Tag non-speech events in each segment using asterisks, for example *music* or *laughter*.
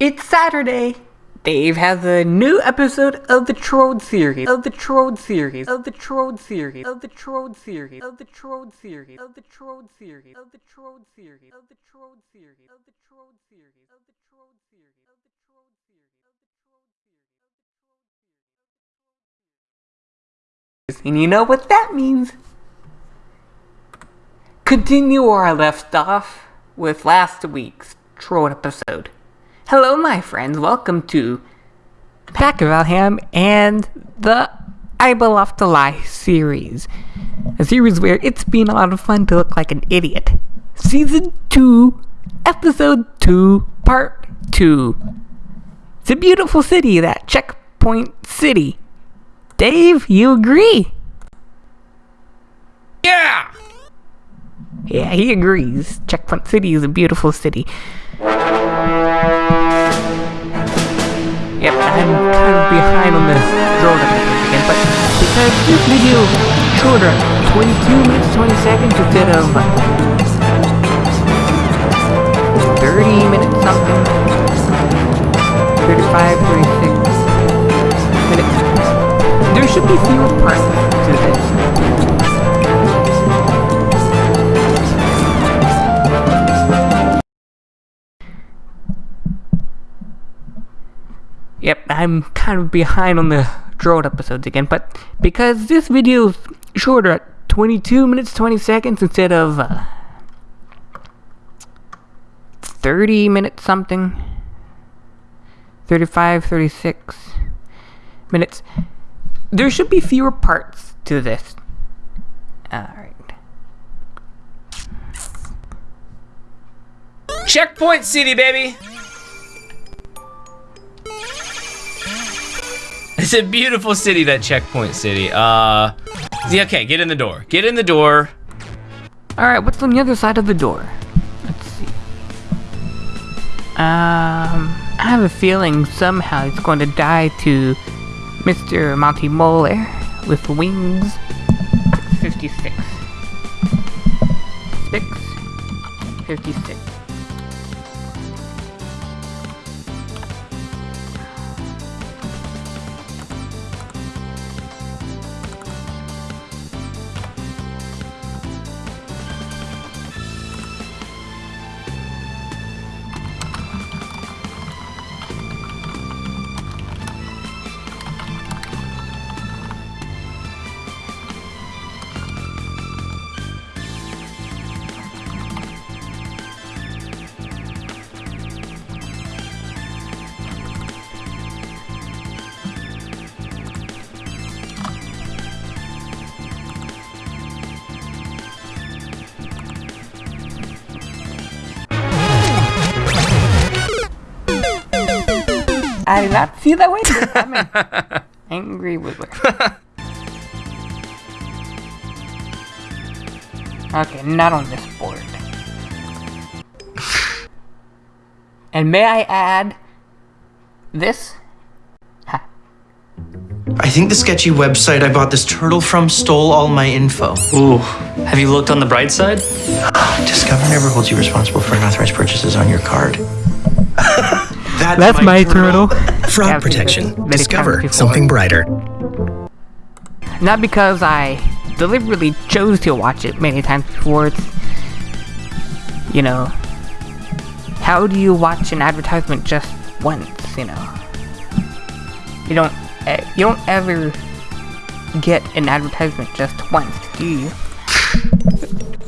It's Saturday. Dave has a new episode of the Trode series. Of the Trode series. Of the Trode series. Of the Trode series. Of the Trode series. Of the Trode series. Of the Trode series. Of the Trode series. Of the Trode series. Of the Trode series. Of the Trode series. And you know what that means? Continue where I left off with last week's Trode episode. Hello, my friends. Welcome to Pack of Alham and the I Love to Lie series. A series where it's been a lot of fun to look like an idiot. Season 2, Episode 2, Part 2. It's a beautiful city, that Checkpoint City. Dave, you agree? Yeah! Yeah, he agrees. Checkpoint City is a beautiful city. Yep, I'm kind of behind on the episode again, but because this video shorter, 22 minutes 20 seconds instead of 30 minutes something, 35, 36 minutes. There should be fewer parts to this. Yep, I'm kind of behind on the drone episodes again, but because this video is shorter at 22 minutes 20 seconds instead of uh, 30 minutes something, 35, 36 minutes, there should be fewer parts to this. Alright. Checkpoint City, baby! It's a beautiful city, that Checkpoint City. Uh, yeah, okay, get in the door. Get in the door. Alright, what's on the other side of the door? Let's see. Um, I have a feeling somehow he's going to die to Mr. Monty Moller with wings. 56. 6. 56. I did not see that way coming. Angry Wiggler. okay, not on this board. And may I add this? Ha. I think the sketchy website I bought this turtle from stole all my info. Ooh, have you looked on the bright side? *gasps* Discover never holds you responsible for unauthorized purchases on your card. *laughs* That's, That's my turtle. *laughs* Fraud Yeah, protection. Discover something brighter. Not because I deliberately chose to watch it many times before. It's, you know, how do you watch an advertisement just once? You know, you don't, eh, you don't ever get an advertisement just once, do you?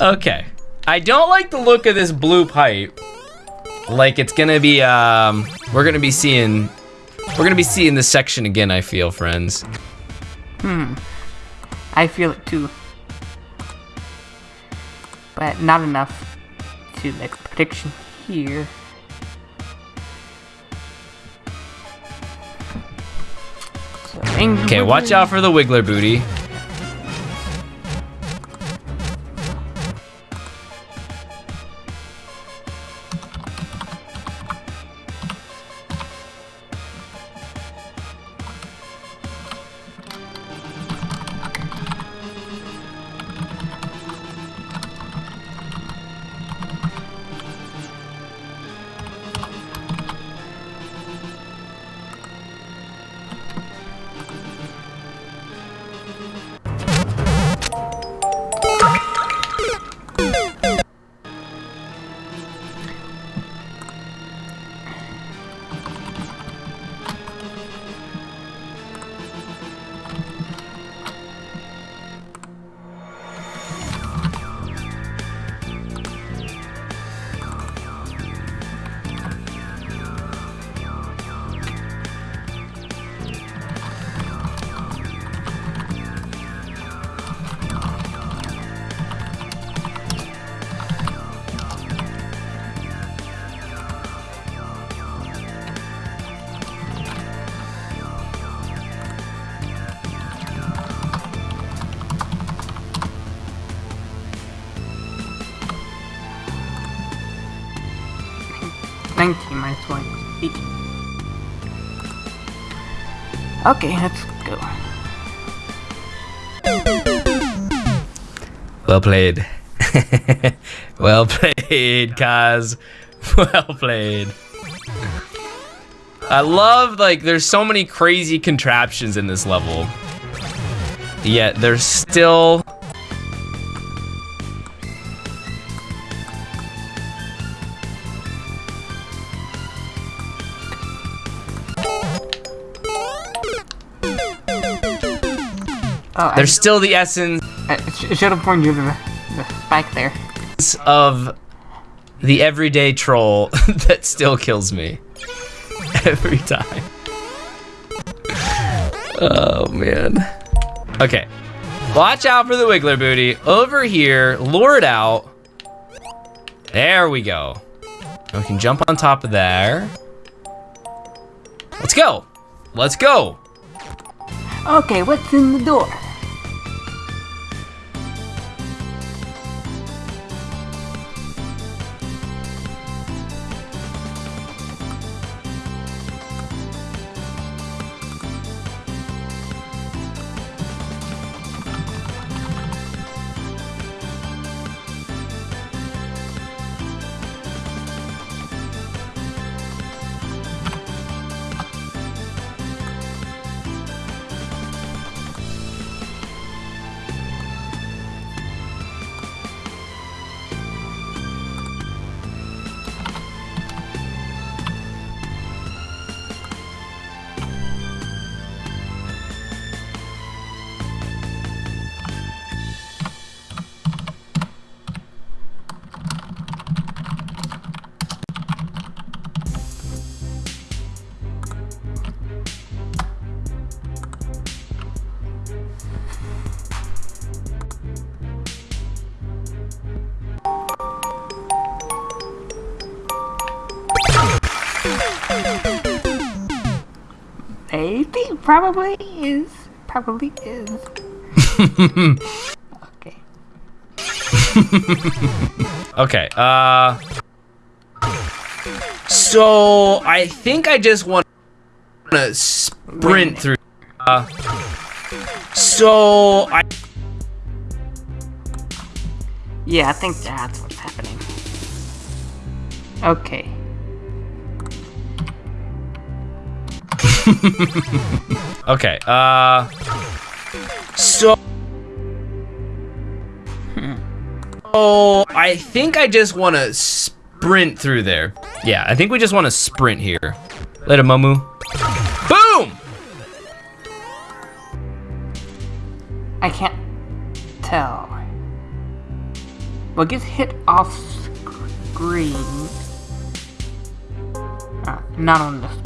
Okay. I don't like the look of this blue pipe. Like it's gonna be, um, we're gonna be seeing, we're gonna be seeing this section again, I feel, friends. Hmm. I feel it too, but not enough to make a prediction here. So, Okay, watch out for the Wiggler booty. 19 minus 1 is 18. Okay, let's go. Well played. *laughs* well played, Kaz. *laughs* Well played. I love, like, there's so many crazy contraptions in this level. Yet, there's still... Oh, I, There's still the essence I should have warned you the, the spike there. of the everyday troll *laughs* that still kills me *laughs* every time. Oh man. Okay. Watch out for the Wiggler booty. Over here, lure it out. There we go. We can jump on top of there. Let's go. Let's go. Okay, what's in the door? Probably is, probably is. *laughs* okay. *laughs* Okay, uh... So, I think I just want to sprint through... Uh, so, I... Yeah, I think that's what's happening. Okay. *laughs* Okay, uh... So... Oh, I think I just want to sprint through there. Yeah, I think we just want to sprint here. Later, Momu. Boom! I can't tell. What gets hit off screen? Uh, not on this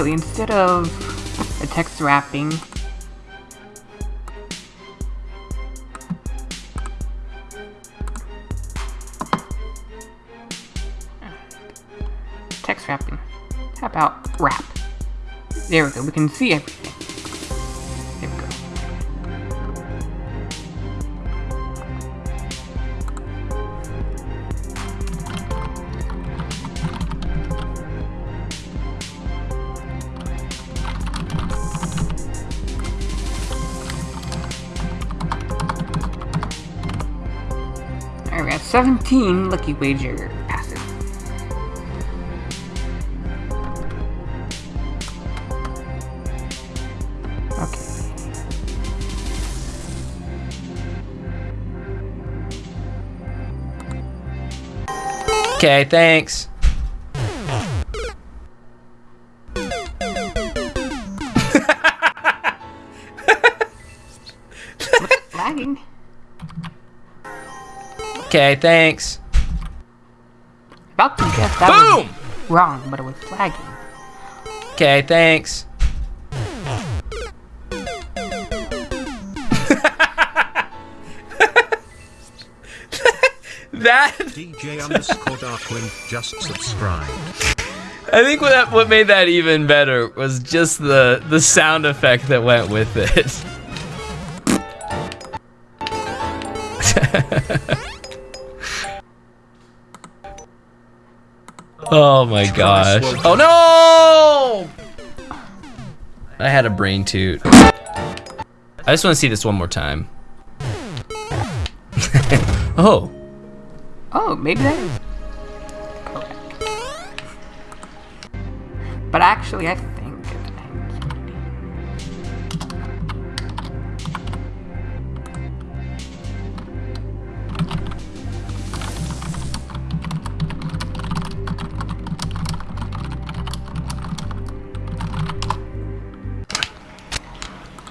Actually, instead of a text wrapping, text wrapping. How about wrap? There we go. We can see everything. 17 Lucky Wager passes. Okay. Okay, thanks. Okay, thanks. About to guess that Boom! was wrong, but it was lagging. Okay, thanks. *laughs* that DJ underscore Darkwing just subscribed. I think what that, what made that even better was just the the sound effect that went with it. *laughs* oh my gosh. Oh no! I had a brain toot. I just want to see this one more time. *laughs* oh. Oh, maybe that is correct. But actually, I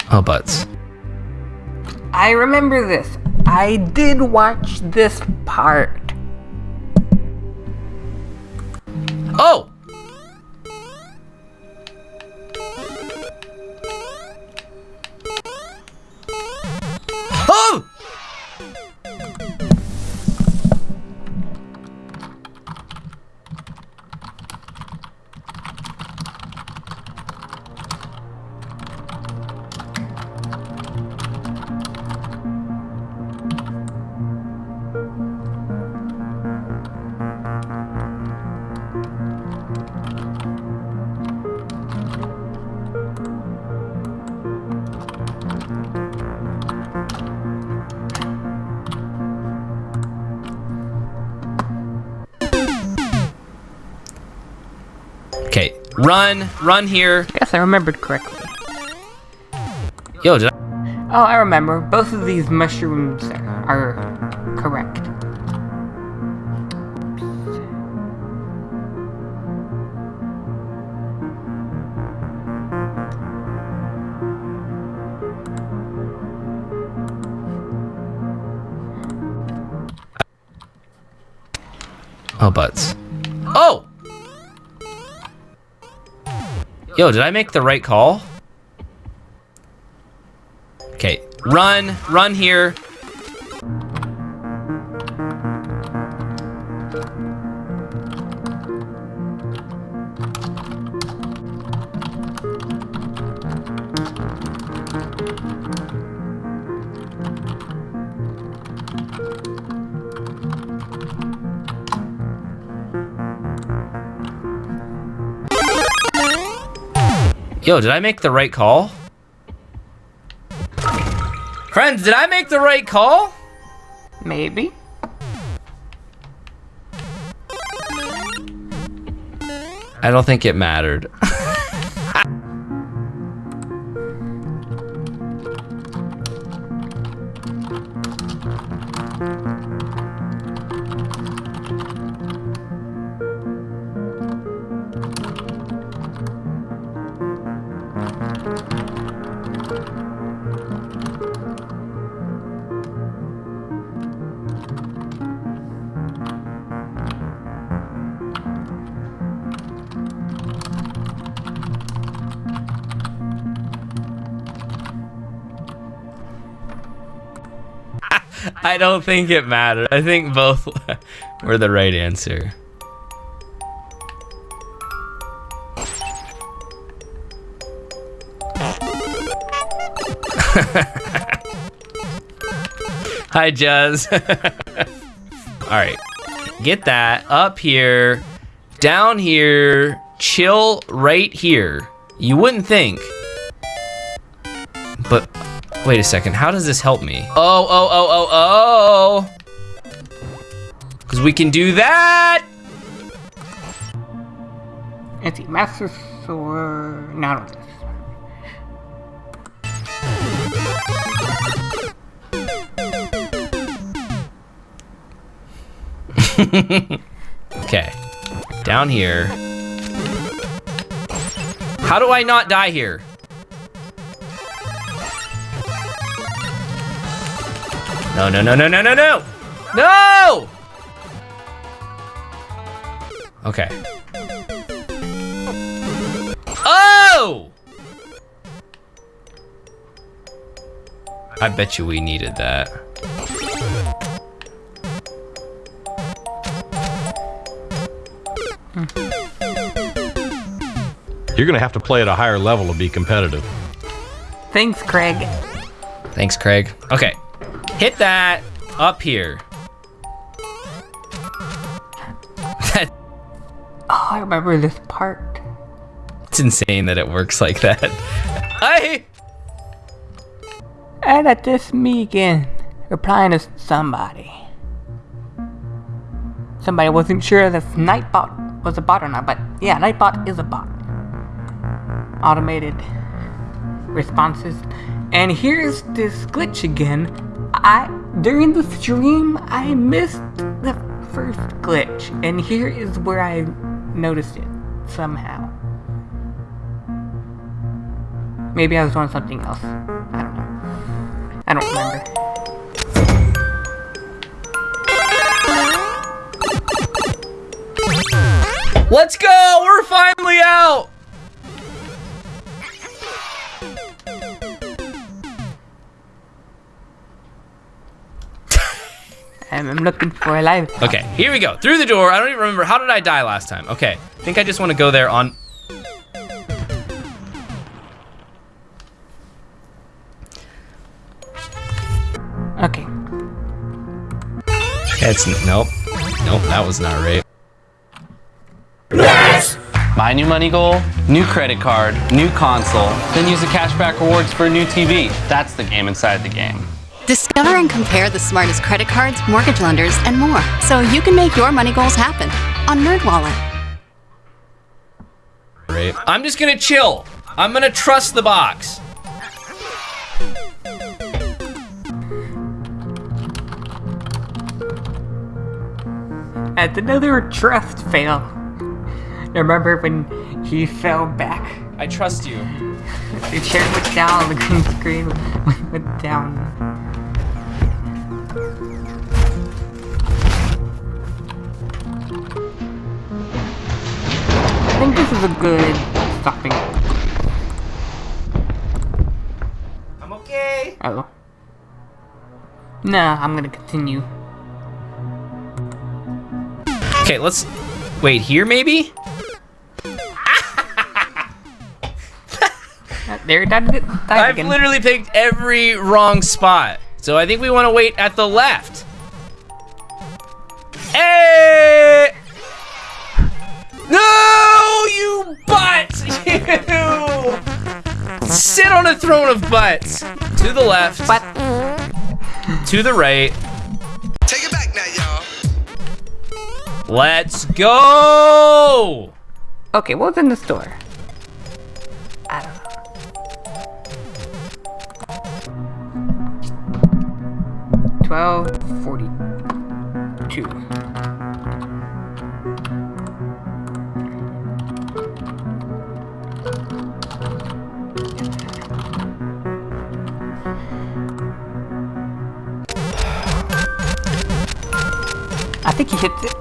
think Oh. I remember this. I did watch this part. Run, run here. Yes, I remembered correctly. Yo, did I? Oh, I remember. Both of these mushrooms are, are correct. Oh, butts. Oh! Yo, did I make the right call? Okay, run, run here. Yo, did I make the right call? Friends, did I make the right call? Maybe. I don't think it mattered. *laughs* I don't think it mattered. I think both *laughs* were the right answer. *laughs* Hi, Jazz. *laughs* All right, get that up here, down here, chill right here. You wouldn't think, wait a second. How does this help me? Oh, oh, oh, oh, oh. Because we can do that. *laughs* Anti-master sword. Not on this. Okay, down here. How do I not die here? No, no, no, no, no, no, no! No! Okay. Oh! I bet you we needed that. You're gonna have to play at a higher level to be competitive. Thanks, Craig. Thanks, Craig. Okay, Hit that up here. *laughs* Oh, I remember this part. It's insane that it works like that. I And at this me again, replying to somebody. Somebody wasn't sure if Nightbot was a bot or not, but yeah, Nightbot is a bot. Automated responses. And here's this glitch again. I during the stream I missed the first glitch, and here is where I noticed it somehow. Maybe I was doing something else. I don't know. I don't remember. Let's go! We're finally out! I'm, I'm looking for a live. Okay, here we go. Through the door. I don't even remember. How did I die last time? Okay. I think I just want to go there on... Okay. It's... Nope. Nope, that was not right. Yes! My new money goal, new credit card, new console, then use the cashback rewards for a new TV. That's the game inside the game. Discover and compare the smartest credit cards, mortgage lenders, and more, so you can make your money goals happen on NerdWallet. Right. I'm just gonna chill. I'm gonna trust the box. That's another trust fail. Remember when he fell back? I trust you. *laughs* The chair went down, the green screen went down. Think this is a good stopping. I'm okay. Oh. Nah, I'm gonna continue. Okay, let's... Wait, here maybe? *laughs* Uh, There, that did died I've again. literally picked every wrong spot. So I think we want to wait at the left. Hey! Throne of butts. To the left. But To the right. Take it back now, y'all. Let's go! okay, what's in the store? I don't know. Twelve forty-two. Think he hits it.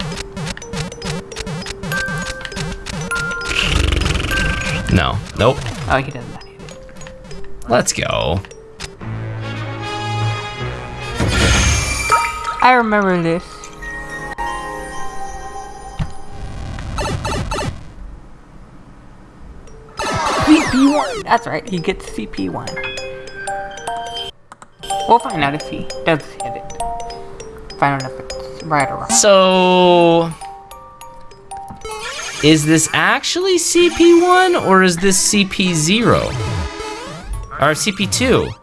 No. Nope. Oh, he does not hit it. Let's go. I remember this. CP1! That's right, he gets CP1. We'll find out if he does hit it. Find out if right or wrong. So, is this actually CP1 or is this CP0? Or CP2?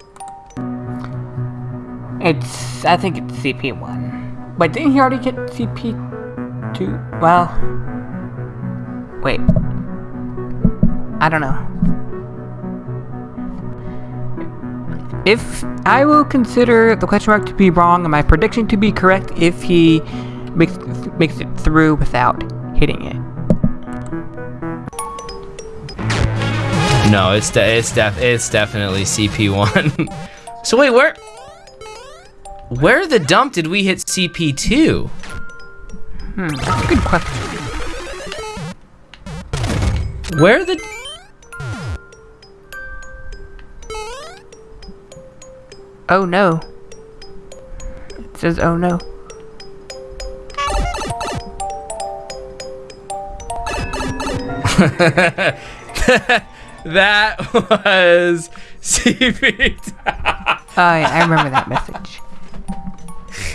It's, I think it's CP1. But didn't he already get CP2? Well, wait. I don't know. If I will consider the question mark to be wrong and my prediction to be correct if he makes makes it through without hitting it. No, it's de- it's def- it's definitely CP1. *laughs* so wait, where where the dump did we hit CP2? Hmm, that's a good question. Where the Oh no. It says oh no. *laughs* that was CP. Oh yeah, I remember that message.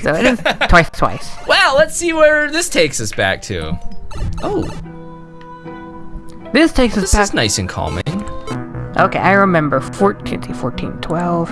So it is *laughs* twice, twice. Well, let's see where this takes us back to. Oh, This takes us this back. is nice and calming. Okay, I remember 14, 14, 12.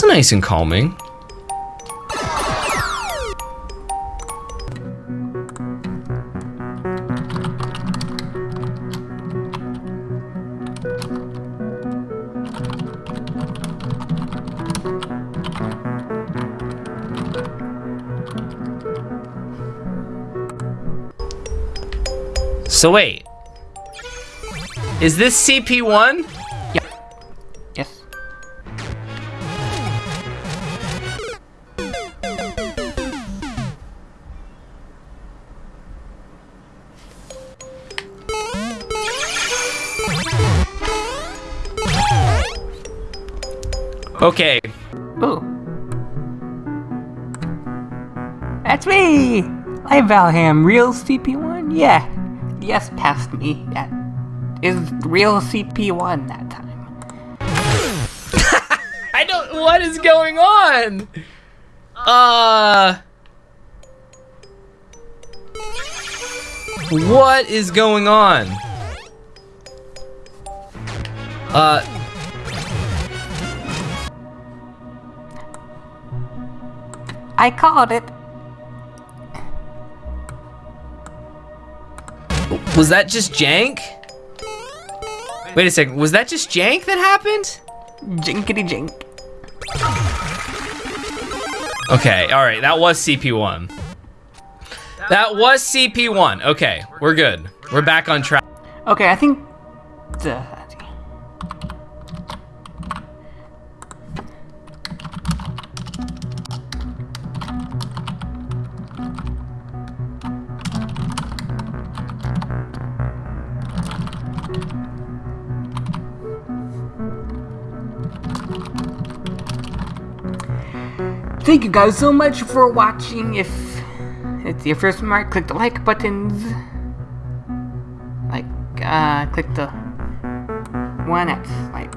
That's nice and calming. So wait. Is this CP1? Okay. Ooh. That's me! I'm Valham, real CP1? Yeah. Yes, past me. That is real CP1 that time. *laughs* I don't. What is going on? Uh. What is going on? Uh. I called it. Was that just jank? Wait a second. Was that just jank that happened? Jinkity jink. Okay, alright, that was CP1. That was CP1. Okay, we're good. We're back on track. Okay, I think the Thank you guys so much for watching. If it's your first mark, click the like buttons. Like, uh, click the one that's like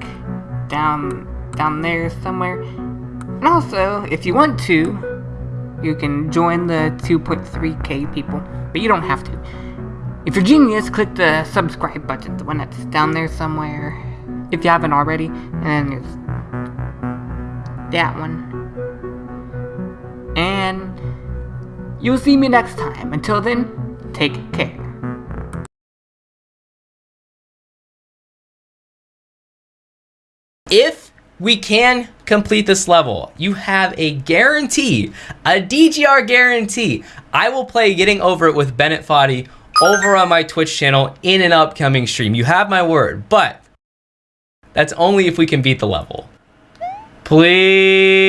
down down there somewhere. And also, if you want to, you can join the 2.3k people, but you don't have to. If you're genius, click the subscribe button, the one that's down there somewhere, if you haven't already. And then there's that one. And you'll see me next time. Until then, take care. If we can complete this level, you have a guarantee, a DGR guarantee. I will play Getting Over It with Bennett Foddy over on my Twitch channel in an upcoming stream. You have my word, but that's only if we can beat the level. Please.